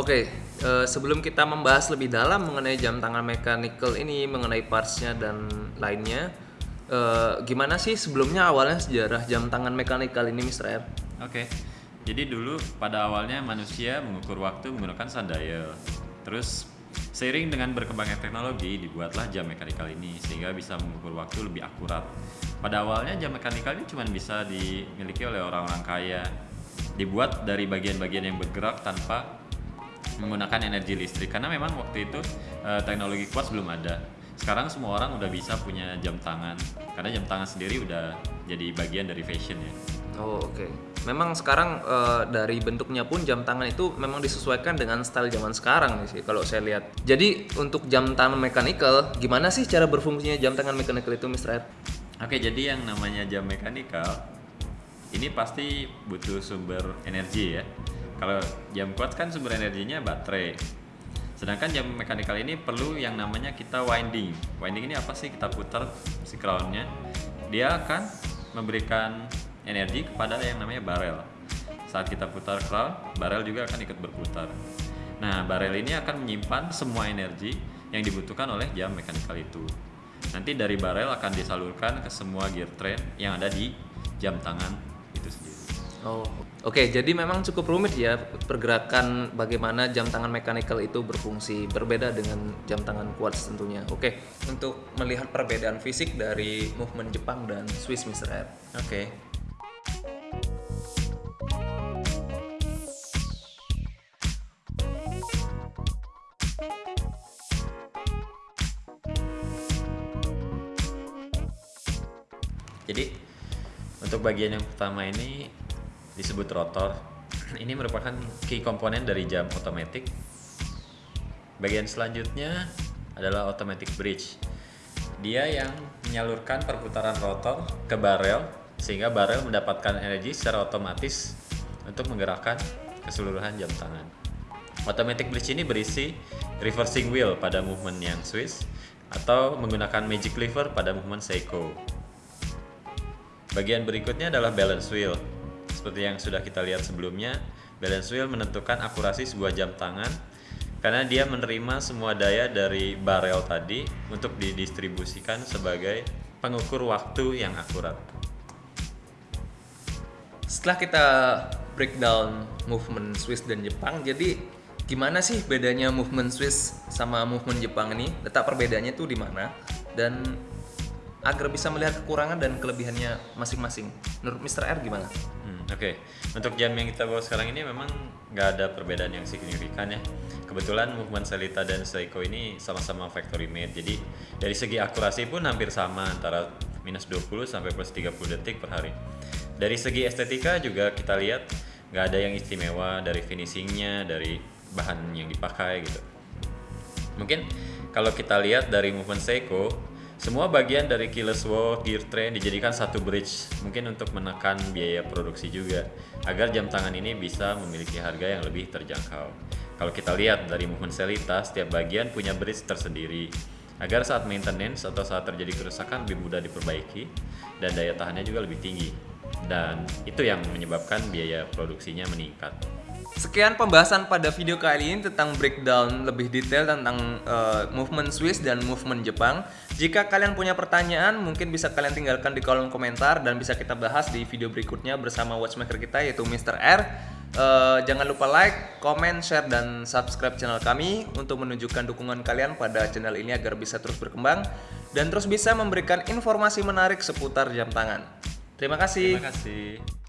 Oke, eh, sebelum kita membahas lebih dalam mengenai jam tangan mechanical ini, mengenai partsnya dan lainnya, eh, gimana sih sebelumnya awalnya sejarah jam tangan mechanical ini, Mr. Oke, jadi dulu pada awalnya manusia mengukur waktu menggunakan sundial. Terus seiring dengan berkembangnya teknologi dibuatlah jam mechanical ini sehingga bisa mengukur waktu lebih akurat. Pada awalnya jam mechanical ini cuma bisa dimiliki oleh orang-orang kaya. Dibuat dari bagian-bagian yang bergerak tanpa menggunakan energi listrik karena memang waktu itu eh, teknologi kuat belum ada. Sekarang semua orang udah bisa punya jam tangan karena jam tangan sendiri udah jadi bagian dari fashion ya. Oh, oke. Memang sekarang eh, dari bentuknya pun jam tangan itu memang disesuaikan dengan style zaman sekarang nih sih kalau saya lihat. Jadi untuk jam tangan mechanical, gimana sih cara berfungsinya jam tangan mechanical itu, Mr. R? Oke, jadi yang namanya jam mechanical ini pasti butuh sumber energi ya. Kalau jam kuat kan sumber energinya baterai. Sedangkan jam mechanical ini perlu yang namanya kita winding. Winding ini apa sih? Kita putar si crownnya. Dia akan memberikan energi kepada yang namanya barel. Saat kita putar crown, barel juga akan ikut berputar. Nah, barel ini akan menyimpan semua energi yang dibutuhkan oleh jam mechanical itu. Nanti dari barel akan disalurkan ke semua gear train yang ada di jam tangan. Oh, oke. Jadi memang cukup rumit ya pergerakan bagaimana jam tangan mechanical itu berfungsi berbeda dengan jam tangan quartz tentunya. Oke, untuk melihat perbedaan fisik dari movement Jepang dan Swiss, Mr. R. Oke. Jadi untuk bagian yang pertama ini disebut rotor. Ini merupakan key komponen dari jam otomatis. Bagian selanjutnya adalah automatic bridge. Dia yang menyalurkan perputaran rotor ke barel sehingga barel mendapatkan energi secara otomatis untuk menggerakkan keseluruhan jam tangan. Automatic bridge ini berisi reversing wheel pada movement yang Swiss atau menggunakan magic lever pada movement Seiko. Bagian berikutnya adalah balance wheel. Seperti yang sudah kita lihat sebelumnya, balance wheel menentukan akurasi sebuah jam tangan karena dia menerima semua daya dari barel tadi untuk didistribusikan sebagai pengukur waktu yang akurat. Setelah kita breakdown movement Swiss dan Jepang, jadi gimana sih bedanya movement Swiss sama movement Jepang ini? Letak perbedaannya tuh di mana? Dan agar bisa melihat kekurangan dan kelebihannya masing-masing. Menurut Mr. R gimana? Hmm, Oke, okay. untuk jam yang kita bawa sekarang ini memang nggak ada perbedaan yang signifikan ya. Kebetulan movement Selita dan Seiko ini sama-sama factory made, jadi dari segi akurasi pun hampir sama antara minus 20 sampai plus 30 detik per hari. Dari segi estetika juga kita lihat nggak ada yang istimewa dari finishingnya, dari bahan yang dipakai gitu. Mungkin kalau kita lihat dari movement Seiko, semua bagian dari keyless walk, gear train dijadikan satu bridge, mungkin untuk menekan biaya produksi juga, agar jam tangan ini bisa memiliki harga yang lebih terjangkau. Kalau kita lihat dari movement Selita, setiap bagian punya bridge tersendiri, agar saat maintenance atau saat terjadi kerusakan lebih mudah diperbaiki, dan daya tahannya juga lebih tinggi. Dan itu yang menyebabkan biaya produksinya meningkat. Sekian pembahasan pada video kali ini tentang breakdown lebih detail tentang uh, movement Swiss dan movement Jepang. Jika kalian punya pertanyaan, mungkin bisa kalian tinggalkan di kolom komentar dan bisa kita bahas di video berikutnya bersama watchmaker kita yaitu Mr. R. Uh, jangan lupa like, comment, share, dan subscribe channel kami untuk menunjukkan dukungan kalian pada channel ini agar bisa terus berkembang dan terus bisa memberikan informasi menarik seputar jam tangan. Terima kasih. Terima kasih.